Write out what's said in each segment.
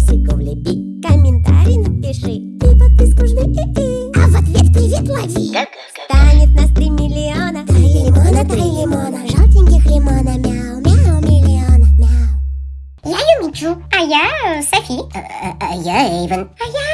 лайкосику влепи Комментарий напиши. И подписку жми. И А в ответ привет лови. Станет нас три миллиона. Три лимона, три лимона. Желтеньких лимона. Мяу, мяу, миллиона, мяу. Я Юмичу, а я э, Софи. А я Эйвен. А я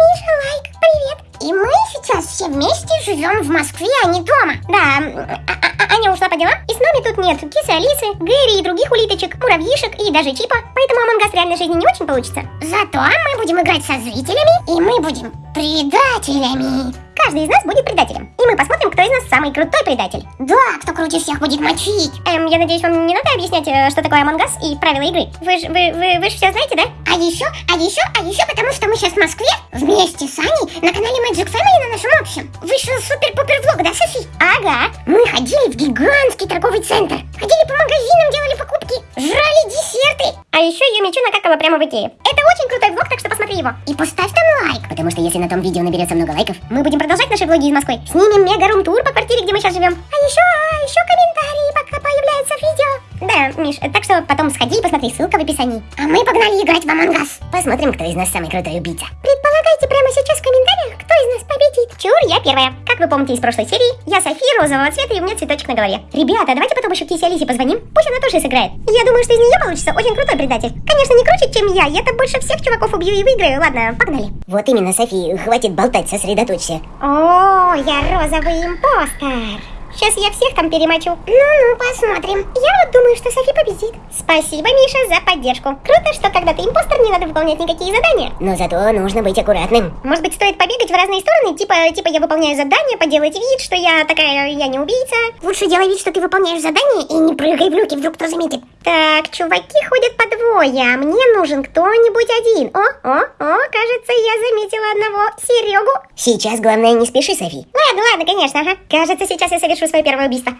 Миша Лайк, привет. И мы сейчас все вместе живем в Москве, а не дома. Да, а- а- Аня ушла по делам Нами тут нет кисы Алисы, Гэри и других улиточек Муравьишек и даже Чипа Поэтому Among Us в реальной жизни не очень получится. Зато мы будем играть со зрителями И мы будем предателями Каждый из нас будет предателем. И мы посмотрим, кто из нас самый крутой предатель. Да, кто круче всех будет мочить. Эм, я надеюсь, вам не надо объяснять, э, что такое Among Us и правила игры. Вы же вы, вы, вы ж все знаете, да? А еще, а еще, а еще потому, что мы сейчас в Москве Вместе с Аней на канале Magic Family на нашем общем. Вышел супер-пупер влог, да, Софи? Ага. Мы ходили в гигантский торговый центр. Ходили по магазинам, делали покупки Жрали десерты А еще Юмичу накакала прямо в Икее Это очень крутой влог, так что посмотри его И поставь там лайк Потому что если на том видео наберется много лайков, мы будем продолжать наши влоги из Москвы. Снимем мега-рум-тур по квартире, где мы сейчас живем. А еще, а еще комментарии, пока появляются в видео. Да, Миш, так что потом сходи и посмотри, ссылка в описании. А мы погнали играть в Among Us. посмотрим, кто из нас самый крутой убийца. Предполагайте прямо сейчас в комментариях, кто из нас победит. Чур, я первая. Как вы помните из прошлой серии, я София розового цвета и у меня цветочек на голове. Ребята, давайте потом еще Кисе Алисе позвоним, пусть она тоже сыграет. Я думаю, что из нее получится очень крутой предатель. Конечно, не круче, чем я, я-то больше всех чуваков убью и выиграю. Ладно, погнали. Вот именно, Софи, хватит болтать, сосредоточься. О, я розовый импостер. Сейчас я всех там перемочу. Ну-ну, посмотрим. Я вот думаю, что Софи победит. Спасибо, Миша, за поддержку. Круто, что когда ты импостер, не надо выполнять никакие задания. Но зато нужно быть аккуратным. Может быть, стоит побегать в разные стороны, типа, типа я выполняю задание, поделать вид, что я такая, я не убийца. Лучше делай вид, что ты выполняешь задание и не прыгай в люки, вдруг кто заметит. Так, чуваки ходят по двое, а мне нужен кто-нибудь один. О, о, о, кажется, я заметила одного Серегу. Сейчас главное не спеши, Софи. Ладно, ладно, конечно, ага. Кажется, сейчас я совершу свое первое убийство.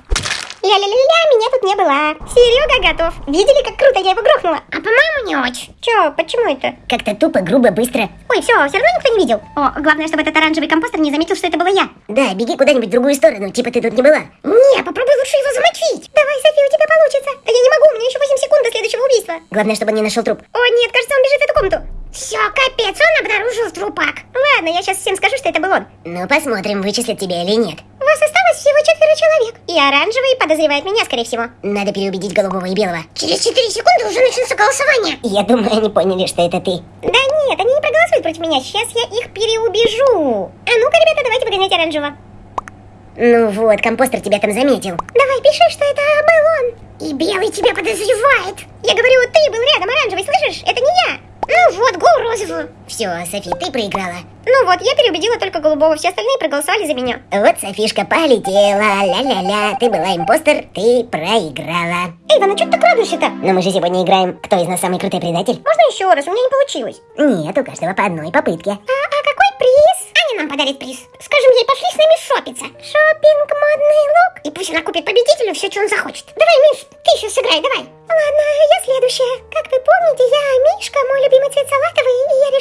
Ля-ля-ля-ля, меня тут не было. Серега готов. Видели, как круто я его грохнула? А по-моему, не очень. Чё, почему это? Как-то тупо, грубо, быстро. Ой, все, все равно никто не видел. О, главное, чтобы этот оранжевый компостер не заметил, что это была я. Да, беги куда-нибудь в другую сторону, типа ты тут не была. Не, попробуй лучше его замочить. Давай, София, у тебя получится. Да я не могу, у меня еще 8 секунд до следующего убийства. Главное, чтобы он не нашел труп. О, нет, кажется, он бежит в эту комнату. Все, капец, он обнаружил трупак. Ладно, я сейчас всем скажу, что это был он. Ну, посмотрим, вычислят тебя или нет. Вас осталось всего четверо человек. И оранжевый подозревает меня, скорее всего. Надо переубедить голубого и белого. Через 4 секунды уже начнется голосование. Я думаю, они поняли, что это ты. Да нет, они не проголосуют против меня. Сейчас я их переубежу. А ну-ка, ребята, давайте выгонять оранжевого. Ну вот, компостер тебя там заметил. Давай, пиши, что это был он. И белый тебя подозревает. Я говорю, ты был рядом, оранжевый, слышишь? Это не я. Ну вот, гол розовую. Все, Софи, ты проиграла. Ну вот, я переубедила только голубого, все остальные проголосовали за меня. Вот Софишка полетела, ля-ля-ля, ты была импостер, ты проиграла. Эй, ну что ты так радуешься-то? Но мы же сегодня играем, кто из нас самый крутой предатель? Можно еще раз? У меня не получилось. Нет, у каждого по одной попытке. А, а какой приз? Аня нам подарит приз. Скажем ей, пошли с нами шопиться. Шопинг, модный лук. И пусть она купит победителю все, что он захочет. Давай, Миш, ты еще сыграй, давай. Ладно, я следующая. Как вы помните, я Мишка, мой любимый цвет салатовый, и я решила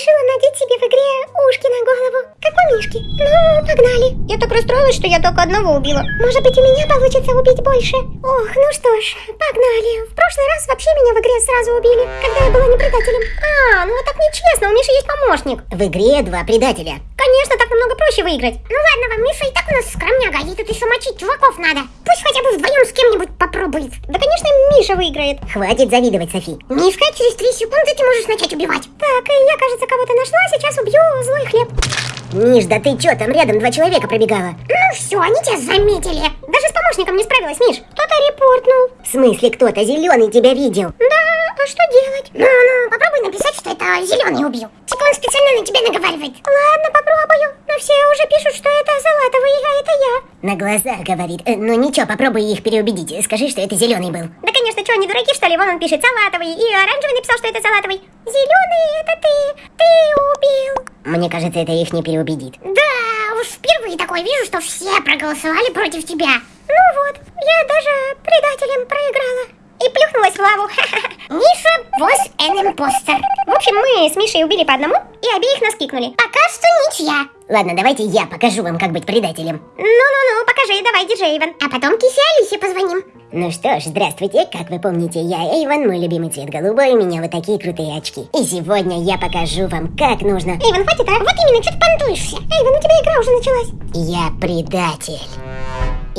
ушки на голову. Как у Мишки. Ну, погнали. Я так расстроилась, что я только одного убила. Может быть, у меня получится убить больше. Ох, ну что ж, погнали. В прошлый раз вообще меня в игре сразу убили, когда я была не предателем. А, ну так нечестно, у Миши есть помощник. В игре два предателя. Конечно, так намного проще выиграть. Ну ладно вам, Миша и так у нас скромняга, ей тут еще мочить чуваков надо. Пусть хотя бы вдвоем с кем-нибудь попробует. Да, конечно, Миша выиграет. Хватит завидовать, Софи. Мишка, через 3 секунды ты можешь начать убивать. Так, я, кажется, кого-то нашла, сейчас убью злой хлеб. Миш, да ты чё, там рядом два человека пробегала. Ну все, они тебя заметили. Даже с помощником не справилась, Миш. Кто-то репортнул. В смысле, кто-то зеленый тебя видел? Да, а что делать? Ну, ну, попробуй написать, что это зеленый убил. Типа он специально на тебя наговаривает. Ладно, попробую. Но все уже пишут, что это Залатовый, а это я. На глазах говорит. Э, ну ничего, попробуй их переубедить. Скажи, что это зеленый был. Да, конечно, что, они дураки, что ли? Вон он пишет Салатовый, и оранжевый написал, что это Салатовый. Зеленый, это ты. Ты убил. Мне кажется, это их не переубедит. Да, уж впервые такое вижу, что все проголосовали против тебя. Ну вот, я даже предателем проиграла. И плюхнулась в лаву. Миша was an imposter. В общем, мы с Мишей убили по одному и обеих нас кикнули. Пока что ничья. Ладно, давайте я покажу вам, как быть предателем. Ну-ну-ну, покажи, давай, диджей Эйвен. А потом Кисе Алисе позвоним. Ну что ж, здравствуйте, как вы помните, я Эйвен, мой любимый цвет голубой, у меня вот такие крутые очки. И сегодня я покажу вам, как нужно... Эйвен, хватит, а? Вот именно, что ты понтуешься? Эйвен, у тебя игра уже началась. Я предатель.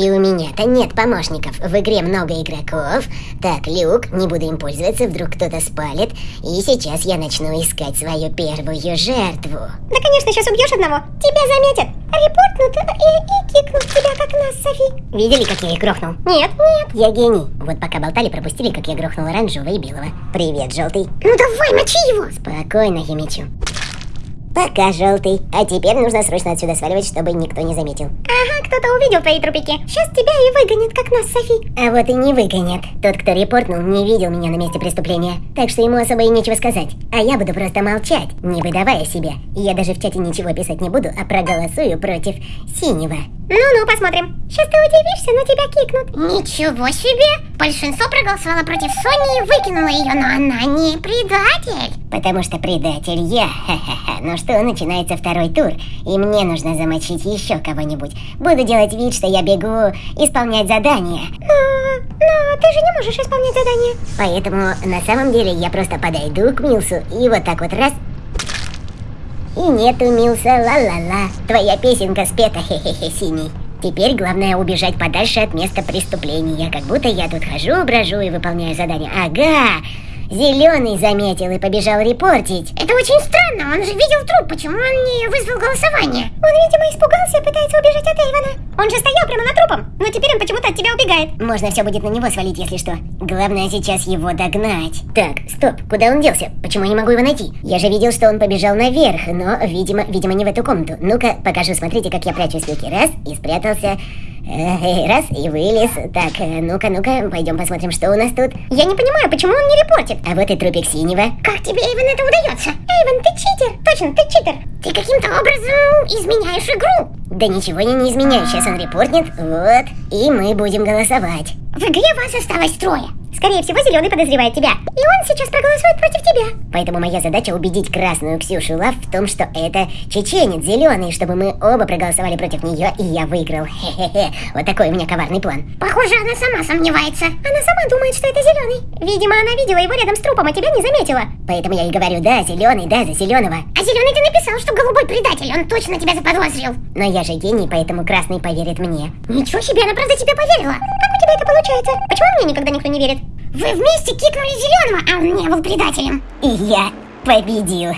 И у меня-то нет помощников. В игре много игроков. Так, Люк, не буду им пользоваться, вдруг кто-то спалит. И сейчас я начну искать свою первую жертву. Да, конечно, сейчас убьешь одного. Тебя заметят. Репортнут и, и кикнут тебя, как нас, Софи. Видели, как я их грохнул? Нет, нет. Я гений. Вот пока болтали, пропустили, как я грохнул оранжевого и белого. Привет, желтый. Ну давай, мочи его. Спокойно, я мечу. Пока, желтый. А теперь нужно срочно отсюда сваливать, чтобы никто не заметил. Ага, кто-то увидел твои трупики. Сейчас тебя и выгонят, как нас, Софи. А вот и не выгонят. Тот, кто репортнул, не видел меня на месте преступления. Так что ему особо и нечего сказать. А я буду просто молчать, не выдавая себя. Я даже в чате ничего писать не буду, а проголосую против синего. Ну-ну, посмотрим. Сейчас ты удивишься, но тебя кикнут. Ничего себе! Большинство проголосовало против Сони и выкинуло ее, но она не предатель. Потому что предатель я. Ха-ха-ха. Ну что, начинается второй тур. И мне нужно замочить еще кого-нибудь. Буду делать вид, что я бегу исполнять задание. Но, но ты же не можешь исполнять задание. Поэтому на самом деле я просто подойду к Милсу и вот так вот раз и нету, Милса, ла-ла-ла. Твоя песенка спета, хе-хе-хе, синий. Теперь главное убежать подальше от места преступления, как будто я тут хожу, брожу и выполняю задание. Ага, Зеленый заметил и побежал репортить. Это очень странно, он же видел труп, почему он не вызвал голосование? Он, видимо, испугался и пытается убежать от Эйвона. Он же стоял прямо над трупом, но теперь он почему-то от тебя убегает. Можно все будет на него свалить, если что. Главное сейчас его догнать. Так, стоп, куда он делся? Почему я не могу его найти? Я же видел, что он побежал наверх, но, видимо, видимо, не в эту комнату. Ну-ка, покажу, смотрите, как я прячу спилки. Раз, и спрятался. Раз, и вылез. Так, э, ну-ка, ну-ка, пойдем посмотрим, что у нас тут. Я не понимаю, почему он не репортит. А вот и трупик синего. Как тебе, Эйвен, это удается? Эйвен, ты читер. Точно, ты читер. Ты каким-то образом изменяешь игру. Да ничего я не изменяю, сейчас он репортнет. Вот, и мы будем голосовать. В игре вас осталось трое. Скорее всего, зеленый подозревает тебя. И он сейчас проголосует против тебя. Поэтому моя задача убедить красную Ксюшу Лав в том, что это чеченец зеленый, чтобы мы оба проголосовали против нее, и я выиграл. Хе-хе-хе. Вот такой у меня коварный план. Похоже, она сама сомневается. Она сама думает, что это зеленый. Видимо, она видела его рядом с трупом, а тебя не заметила. Поэтому я и говорю, да, зеленый, да, за зеленого. А зеленый ты написал, что голубой предатель. Он точно тебя заподозрил. Но я же гений, поэтому красный поверит мне. Ничего себе, она правда тебе поверила. Тебя это получается? Почему мне никогда никто не верит? Вы вместе кикнули зеленого, а он не был предателем. И я победил.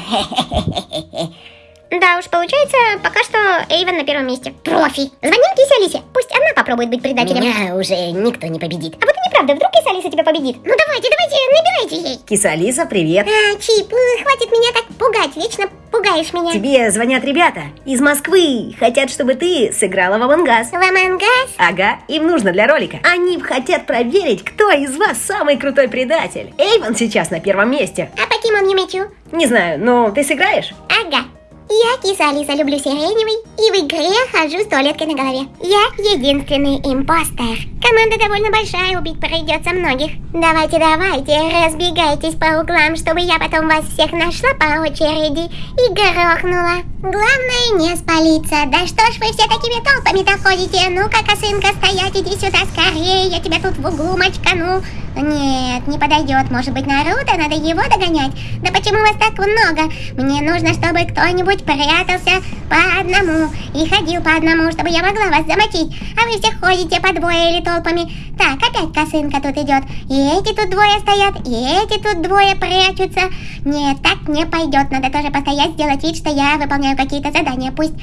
Да уж, получается, пока что Эйвен на первом месте. Профи. Звоним Кисе Алисе. Пусть она попробует быть предателем. Меня уже никто не победит. А вот и неправда, вдруг Киса Алиса тебя победит. Ну давайте, давайте, набирайте ей. Киса Алиса, привет. А, Чип, э, хватит меня так пугать, вечно пугаешь меня. Тебе звонят ребята из Москвы. Хотят, чтобы ты сыграла в Амангас. В Амангас? Ага, им нужно для ролика. Они хотят проверить, кто из вас самый крутой предатель. Эйвен сейчас на первом месте. А по кем он не мечу? Не знаю, но ты сыграешь? Ага. Я киса Алиса, люблю сиреневый, и в игре хожу с туалеткой на голове. Я единственный импостер. Команда довольно большая, убить придется многих. Давайте, давайте, разбегайтесь по углам, чтобы я потом вас всех нашла по очереди и грохнула. Главное не спалиться. Да что ж вы все такими толпами-то ходите? Ну-ка, косынка, стоять, иди сюда скорее, я тебя тут в углу мочкану. Нет, не подойдет. Может быть, Наруто? Надо его догонять. Да почему вас так много? Мне нужно, чтобы кто-нибудь прятался по одному и ходил по одному, чтобы я могла вас замочить. А вы все ходите по двое или толпами. Так, опять косынка тут идет. И эти тут двое стоят, и эти тут двое прячутся. Нет, так не пойдет. Надо тоже постоять, сделать вид, что я выполняю какие-то задания. Пусть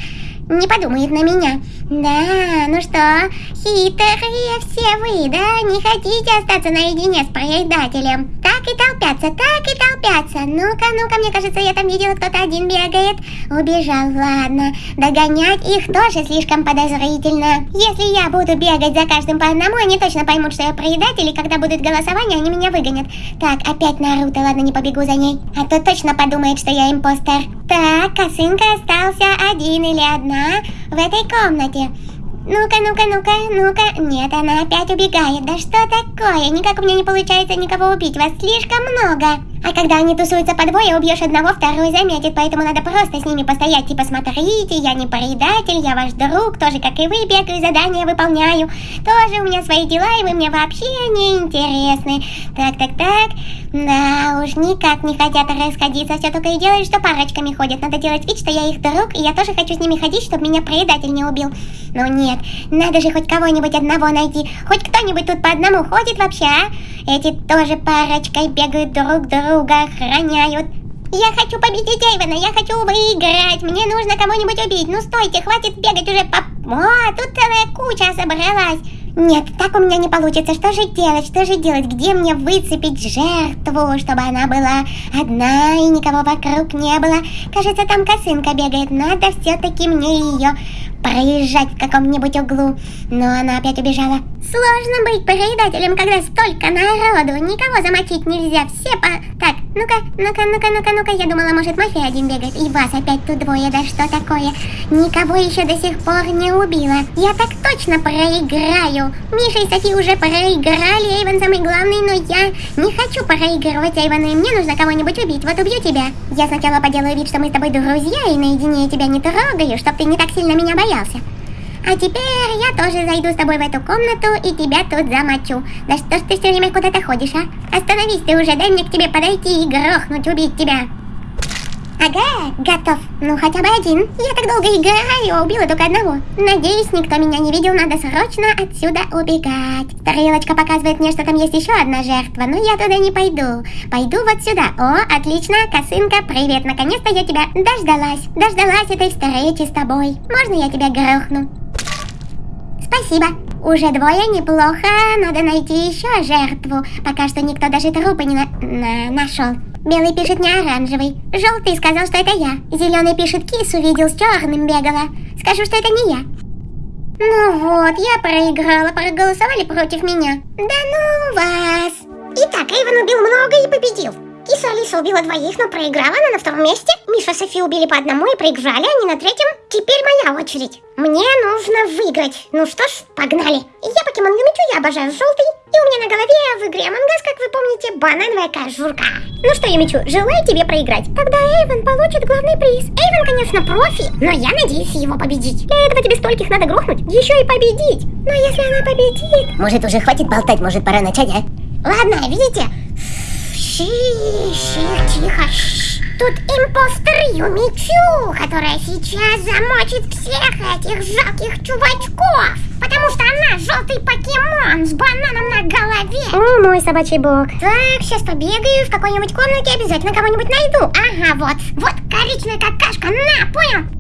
не подумает на меня. Да, ну что, хитрые все вы, да? Не хотите остаться наедине с предателем? Так и толпятся, так и толпятся. Ну-ка, ну-ка, мне кажется, я там видела, кто-то один бегает. Убежал, ладно. Догонять их тоже слишком подозрительно. Если я буду бегать за каждым по одному, они точно поймут, что я предатель, и когда будет голосование, они меня выгонят. Так, опять Наруто, ладно, не побегу за ней. А то точно подумает, что я импостер. Так, косынка остался один или одна в этой комнате. Ну-ка, ну-ка, ну-ка, ну-ка. Нет, она опять убегает. Да что такое? Никак у меня не получается никого убить. Вас слишком много. А когда они тусуются по двое, убьешь одного, второй заметит, поэтому надо просто с ними постоять, типа смотрите, я не предатель, я ваш друг, тоже как и вы, бегаю, задания выполняю, тоже у меня свои дела, и вы мне вообще не интересны. Так, так, так, да уж никак не хотят расходиться, все только и делают, что парочками ходят, надо делать вид, что я их друг, и я тоже хочу с ними ходить, чтобы меня предатель не убил. Но нет, надо же хоть кого-нибудь одного найти, хоть кто-нибудь тут по одному ходит вообще, а? Эти тоже парочкой бегают друг друга, охраняют. Я хочу победить Эйвена, я хочу выиграть, мне нужно кого-нибудь убить. Ну стойте, хватит бегать уже по... О, тут целая куча собралась. Нет, так у меня не получится. Что же делать? Что же делать? Где мне выцепить жертву, чтобы она была одна и никого вокруг не было? Кажется, там косынка бегает. Надо все-таки мне ее проезжать в каком-нибудь углу. Но она опять убежала. Сложно быть предателем, когда столько народу. Никого замочить нельзя. Все по... Так, ну-ка, ну-ка, ну-ка, ну-ка, ну-ка. Я думала, может, мафия один бегает. И вас опять тут двое. Да что такое? Никого еще до сих пор не убила. Я так точно проиграю. Миша и Софи уже проиграли. Эйвен самый главный, но я не хочу проигрывать Эйвена. И мне нужно кого-нибудь убить. Вот убью тебя. Я сначала поделаю вид, что мы с тобой друзья, и наедине я тебя не трогаю, чтоб ты не так сильно меня боялся. А теперь я тоже зайду с тобой в эту комнату и тебя тут замочу. Да что ж ты все время куда-то ходишь, а? Остановись ты уже, дай мне к тебе подойти и грохнуть, убить тебя. Ага, готов. Ну, хотя бы один. Я так долго играю, а убила только одного. Надеюсь, никто меня не видел, надо срочно отсюда убегать. Стрелочка показывает мне, что там есть еще одна жертва, но я туда не пойду. Пойду вот сюда. О, отлично, косынка, привет. Наконец-то я тебя дождалась. Дождалась этой встречи с тобой. Можно я тебя грохну? Спасибо. Уже двое неплохо. Надо найти еще жертву. Пока что никто даже трупы не на... на... нашел. Белый пишет не оранжевый. Желтый сказал, что это я. Зеленый пишет кис, увидел с черным бегала. Скажу, что это не я. Ну вот, я проиграла, проголосовали против меня. Да ну вас. Итак, Эйвен убил много и победил. Киса Алиса убила двоих, но проиграла она на втором месте. Миша и Софи убили по одному и проиграли они на третьем. Теперь моя очередь. Мне нужно выиграть. Ну что ж, погнали. Я покемон Юмичу, я обожаю желтый. И у меня на голове в игре Us, как вы помните, банановая кожурка. Ну что, Юмичу, желаю тебе проиграть. Тогда Эйвен получит главный приз. Эйвен, конечно, профи, но я надеюсь его победить. Для этого тебе стольких надо грохнуть, еще и победить. Но если она победит... Может, уже хватит болтать, может, пора начать, а? Ладно, видите? Ши, тихо, шш. Тут импостер Юмичу, которая сейчас замочит всех этих жалких чувачков. Потому что она желтый покемон с бананом на голове. О, мой собачий бог. Так, сейчас побегаю в какой-нибудь комнате, обязательно кого-нибудь найду. Ага, вот, вот коричневая какашка, на, понял?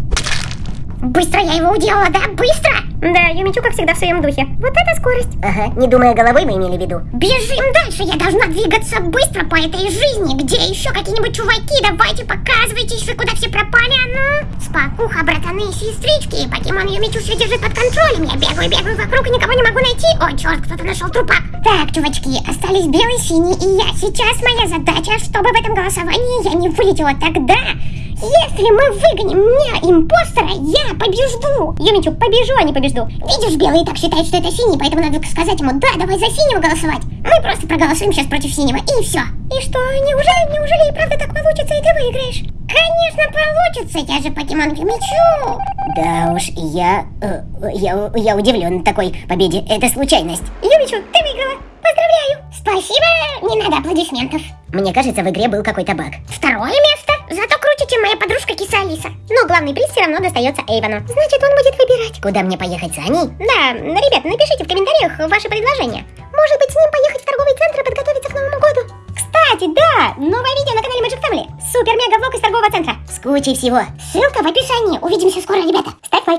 Быстро я его уделала, да? Быстро! Да, Юмичу, как всегда, в своем духе. Вот это скорость. Ага, не думая головой мы имели в виду. Бежим дальше, я должна двигаться быстро по этой жизни. Где еще какие-нибудь чуваки? Давайте показывайтесь, вы куда все пропали, а ну? Спокуха, братаны и сестрички. Покемон Юмичу все держит под контролем. Я бегаю, бегаю вокруг и никого не могу найти. О, черт, кто-то нашел трупак. Так, чувачки, остались белый, синий и я. Сейчас моя задача, чтобы в этом голосовании я не вылетела тогда, если мы выгоним мне импостера, я побежду. Юмичу, побежу, а не побежду. Видишь, белый так считает, что это синий, поэтому надо сказать ему, да, давай за синего голосовать. Мы просто проголосуем сейчас против синего, и все. И что, неужели, неужели и правда так получится, и ты выиграешь? Конечно, получится, я же покемон Юмичу. Да уж, я... э, я, я удивлен такой победе. Это случайность. Юмичу, ты выиграла. Поздравляю. Спасибо, не надо аплодисментов. Мне кажется, в игре был какой-то баг. Второе место. Зато круче, чем моя подружка Киса Алиса. Но главный приз все равно достается Эйвону. Значит, он будет выбирать. Куда мне поехать, Саней? Да, ребят, напишите в комментариях ваши предложения. Может быть, с ним поехать в торговый центр и подготовиться к Новому году? Кстати, да, новое видео на канале Magic Family. Супер-мега влог из торгового центра. С кучей всего. Ссылка в описании. Увидимся скоро, ребята. Ставь лайк.